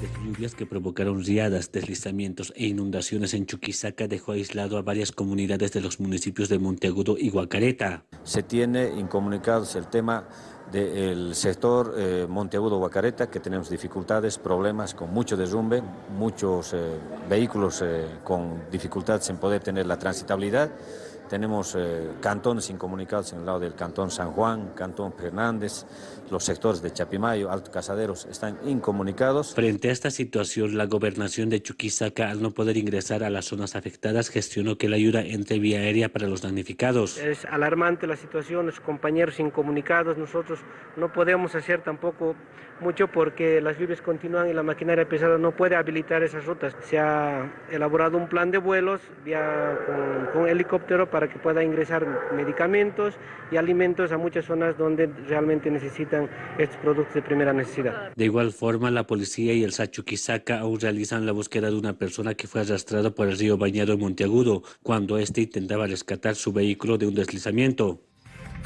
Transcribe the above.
fuertes lluvias que provocaron riadas, deslizamientos e inundaciones en Chuquisaca dejó aislado a varias comunidades de los municipios de Monteagudo y Guacareta. Se tiene incomunicados el tema del sector eh, Monteagudo-Guacareta, que tenemos dificultades, problemas con mucho derrumbe, muchos eh, vehículos eh, con dificultades en poder tener la transitabilidad. Tenemos eh, cantones incomunicados en el lado del cantón San Juan, cantón Fernández, los sectores de Chapimayo, Alto Casaderos están incomunicados. Frente a esta situación, la gobernación de Chuquisaca, al no poder ingresar a las zonas afectadas, gestionó que la ayuda entre vía aérea para los damnificados. Es alarmante la situación, los compañeros incomunicados, no podemos hacer tampoco mucho porque las lluvias continúan y la maquinaria pesada no puede habilitar esas rutas. Se ha elaborado un plan de vuelos vía, con, con helicóptero para que pueda ingresar medicamentos y alimentos a muchas zonas donde realmente necesitan estos productos de primera necesidad. De igual forma, la policía y el Sachuquisaca aún realizan la búsqueda de una persona que fue arrastrada por el río Bañado en Monteagudo cuando éste intentaba rescatar su vehículo de un deslizamiento.